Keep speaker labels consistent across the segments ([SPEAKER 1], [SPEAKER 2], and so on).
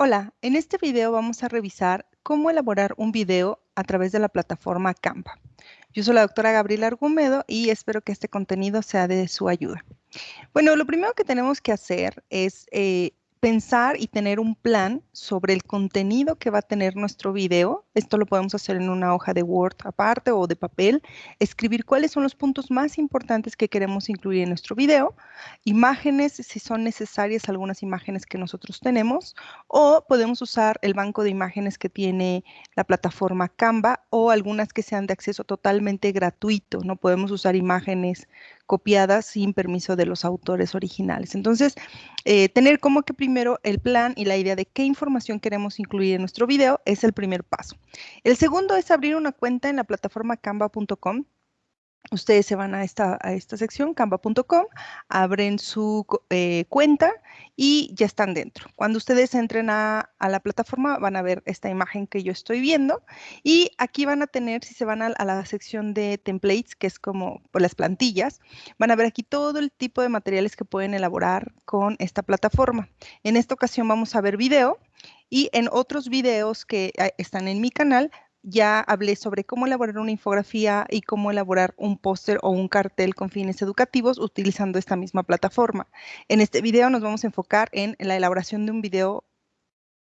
[SPEAKER 1] Hola, en este video vamos a revisar cómo elaborar un video a través de la plataforma Canva. Yo soy la doctora Gabriela Argumedo y espero que este contenido sea de su ayuda. Bueno, lo primero que tenemos que hacer es eh, pensar y tener un plan sobre el contenido que va a tener nuestro video. Esto lo podemos hacer en una hoja de Word aparte o de papel. Escribir cuáles son los puntos más importantes que queremos incluir en nuestro video. Imágenes, si son necesarias algunas imágenes que nosotros tenemos. O podemos usar el banco de imágenes que tiene la plataforma Canva o algunas que sean de acceso totalmente gratuito. No podemos usar imágenes copiadas sin permiso de los autores originales. Entonces, eh, tener como que primero el plan y la idea de qué información queremos incluir en nuestro video es el primer paso. El segundo es abrir una cuenta en la plataforma canva.com Ustedes se van a esta, a sección, canva.com, abren su eh, cuenta y ya están dentro. Cuando ustedes entren a, la plataforma van a ver esta imagen que yo estoy viendo y aquí van a tener, si se van a, la sección de templates, que es como por las plantillas, van a ver aquí todo el tipo de materiales que pueden elaborar con esta plataforma. En esta ocasión vamos a ver video y en otros videos que eh, están en mi canal ya hablé sobre cómo elaborar una infografía y cómo elaborar un póster o un cartel con fines educativos utilizando esta misma plataforma. En este video nos vamos a enfocar en la elaboración de un video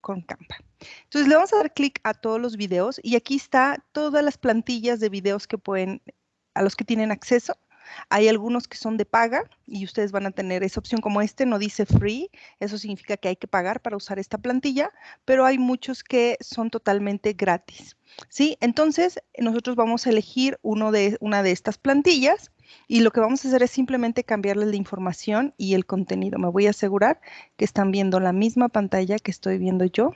[SPEAKER 1] con Canva. Entonces le vamos a dar clic a todos los videos y aquí está todas las plantillas de videos que pueden, a los que tienen acceso. Hay algunos que son de paga y ustedes van a tener esa opción como este, no dice free, eso significa que hay que pagar para usar esta plantilla, pero hay muchos que son totalmente gratis. ¿sí? Entonces, nosotros vamos a elegir uno de, una de estas plantillas y lo que vamos a hacer es simplemente cambiarle la información y el contenido. Me voy a asegurar que están viendo la misma pantalla que estoy viendo yo.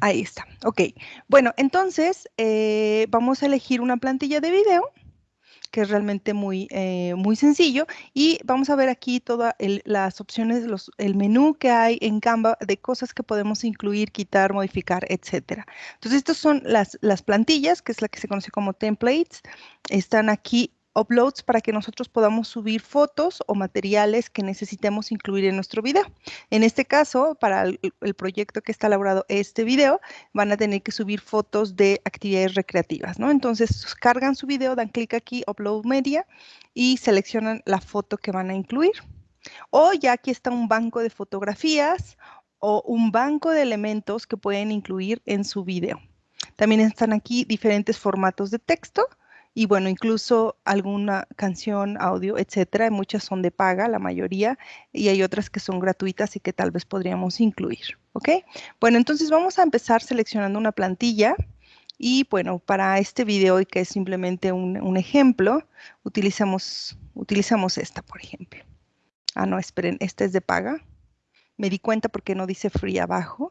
[SPEAKER 1] Ahí está. Ok. Bueno, entonces eh, vamos a elegir una plantilla de video que es realmente muy, eh, muy sencillo. Y vamos a ver aquí todas las opciones, los, el menú que hay en Canva de cosas que podemos incluir, quitar, modificar, etcétera. Entonces, estas son las, las plantillas, que es la que se conoce como templates. Están aquí uploads para que nosotros podamos subir fotos o materiales que necesitemos incluir en nuestro video. En este caso, para el, proyecto que está elaborado este video, van a tener que subir fotos de actividades recreativas, ¿no? Entonces, cargan su video, dan clic aquí, Upload Media, y seleccionan la foto que van a incluir. O ya aquí está un banco de fotografías o un banco de elementos que pueden incluir en su video. También están aquí diferentes formatos de texto y bueno, incluso alguna canción, audio, etcétera. Muchas son de paga, la mayoría, y hay otras que son gratuitas y que tal vez podríamos incluir. ¿Ok? Bueno, entonces vamos a empezar seleccionando una plantilla. Y bueno, para este video, y que es simplemente un, ejemplo, utilizamos, utilizamos esta, por ejemplo. Ah, no, esperen, esta es de paga. Me di cuenta porque no dice free abajo.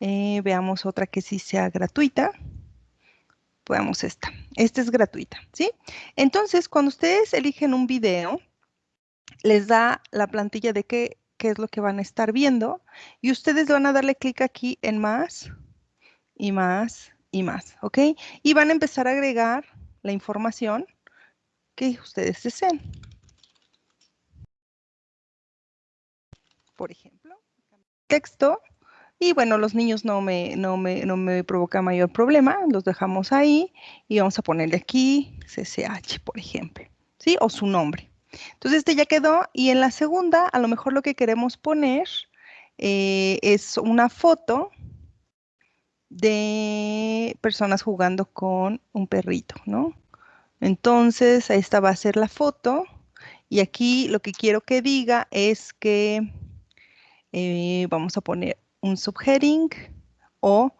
[SPEAKER 1] Eh, veamos otra que sí sea gratuita podemos esta. Esta es gratuita, ¿sí? Entonces, cuando ustedes eligen un video, les da la plantilla de qué, qué es lo que van a estar viendo y ustedes van a darle clic aquí en más y más y más, ¿ok? Y van a empezar a agregar la información que ustedes deseen. Por ejemplo, texto y bueno, los niños no me, no me, no me provoca mayor problema, los dejamos ahí y vamos a ponerle aquí CCH, por ejemplo, ¿sí? O su nombre. Entonces este ya quedó y en la segunda a lo mejor lo que queremos poner eh, es una foto de personas jugando con un perrito, ¿no? Entonces esta va a ser la foto y aquí lo que quiero que diga es que eh, vamos a poner un subheading o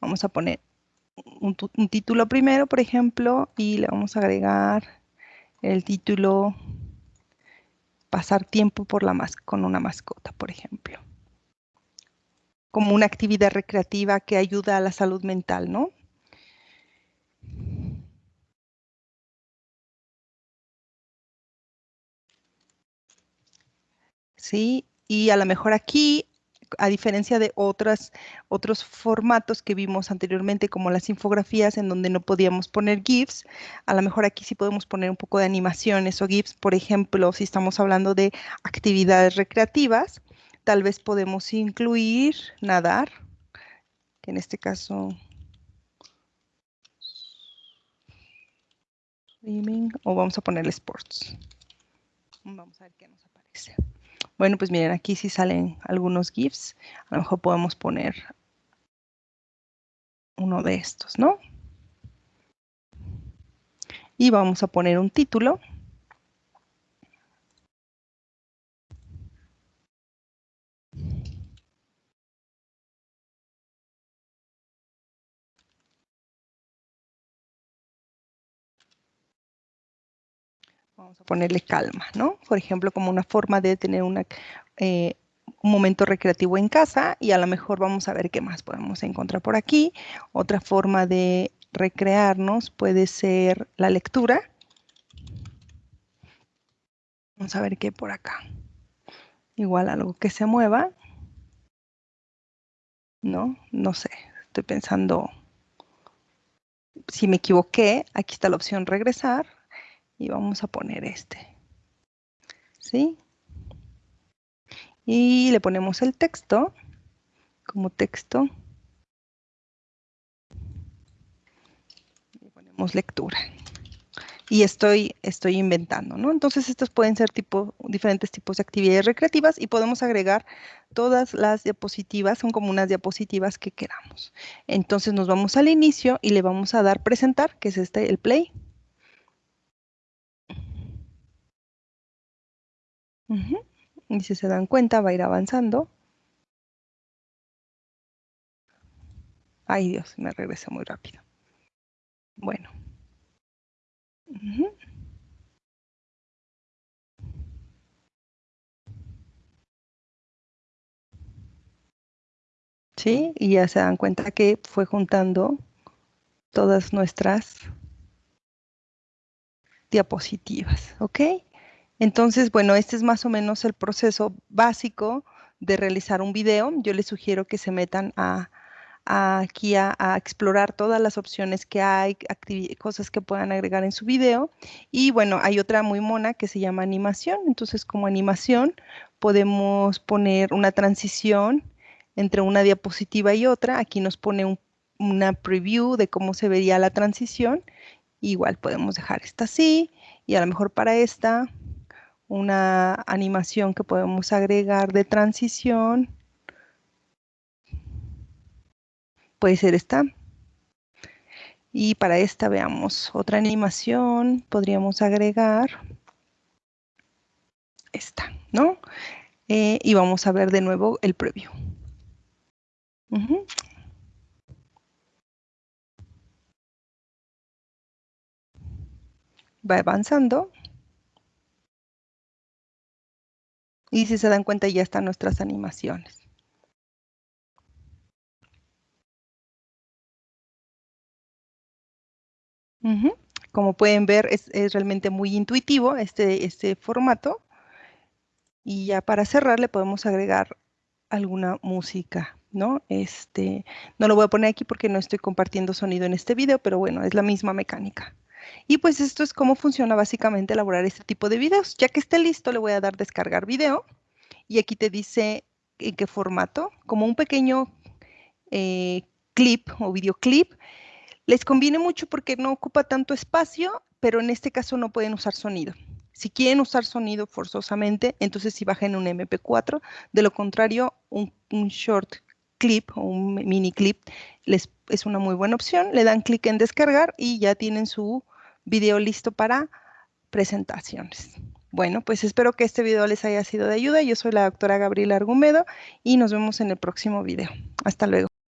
[SPEAKER 1] vamos a poner un, título primero, por ejemplo, y le vamos a agregar el título pasar tiempo por la con una mascota, por ejemplo. Como una actividad recreativa que ayuda a la salud mental, ¿no? Sí, y a lo mejor aquí a diferencia de otros formatos que vimos anteriormente, como las infografías, en donde no podíamos poner GIFs, a lo mejor aquí sí podemos poner un poco de animaciones o GIFs, por ejemplo, si estamos hablando de actividades recreativas, tal vez podemos incluir nadar, que en este caso o vamos a ponerle sports. Vamos a ver qué nos aparece. Bueno, pues miren, aquí sí salen algunos GIFs. A lo mejor podemos poner uno de estos, ¿no? Y vamos a poner un título. Vamos a ponerle calma, ¿no? Por ejemplo, como una forma de tener eh, un momento recreativo en casa y a lo mejor vamos a ver qué más podemos encontrar por aquí. Otra forma de recrearnos puede ser la lectura. Vamos a ver qué por acá. Igual algo que se mueva. No, no sé, estoy pensando si me equivoqué, aquí está la opción regresar y vamos a poner este. ¿Sí? Y le ponemos el texto como texto. Y ponemos lectura. Y estoy, estoy inventando, ¿no? Entonces, estos pueden ser tipo, diferentes tipos de actividades recreativas y podemos agregar todas las diapositivas, son como unas diapositivas que queramos. Entonces, nos vamos al inicio y le vamos a dar presentar, que es este, el play. Y si se dan cuenta, va a ir avanzando. Ay Dios, me regresé muy rápido. Bueno. ¿Sí? Y ya se dan cuenta que fue juntando todas nuestras diapositivas, ¿ok? Entonces, bueno, este es más o menos el proceso básico de realizar un video. Yo les sugiero que se metan a, aquí a, explorar todas las opciones que hay, cosas que puedan agregar en su video. Y bueno, hay otra muy mona que se llama animación. Entonces, como animación, podemos poner una transición entre una diapositiva y otra. Aquí nos pone una preview de cómo se vería la transición. Igual podemos dejar esta así y a lo mejor para esta una animación que podemos agregar de transición. Puede ser esta. Y para esta veamos otra animación, podríamos agregar esta, ¿no? Eh, y vamos a ver de nuevo el preview. Va avanzando. Y si se dan cuenta ya están nuestras animaciones. Como pueden ver, es, realmente muy intuitivo este, este formato. Y ya para cerrar le podemos agregar alguna música, ¿no? Este, no lo voy a poner aquí porque no estoy compartiendo sonido en este video, pero bueno, es la misma mecánica. Y pues esto es cómo funciona básicamente elaborar este tipo de videos. Ya que esté listo, le voy a dar descargar video. Y aquí te dice en qué formato, como un pequeño eh, clip o videoclip. Les conviene mucho porque no ocupa tanto espacio, pero en este caso no pueden usar sonido. Si quieren usar sonido forzosamente, entonces sí bajen un MP4. De lo contrario, un, un short clip o un mini clip les, es una muy buena opción. Le dan clic en descargar y ya tienen su video listo para presentaciones. Bueno, pues espero que este video les haya sido de ayuda. Yo soy la doctora Gabriela Argumedo y nos vemos en el próximo video. Hasta luego.